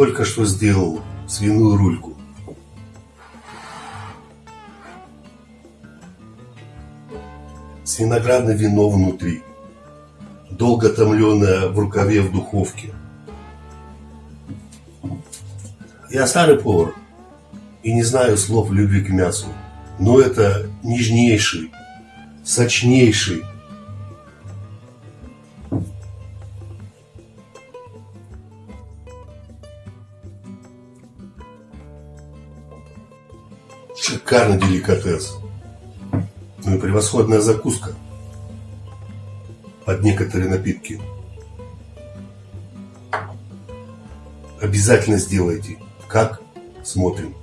только что сделал свиную рульку. С виноградное вино внутри. Долго томленное в рукаве в духовке. Я старый повар и не знаю слов любви к мясу, но это нежнейший, сочнейший Шикарный деликатес. Ну и превосходная закуска под некоторые напитки. Обязательно сделайте. Как? Смотрим.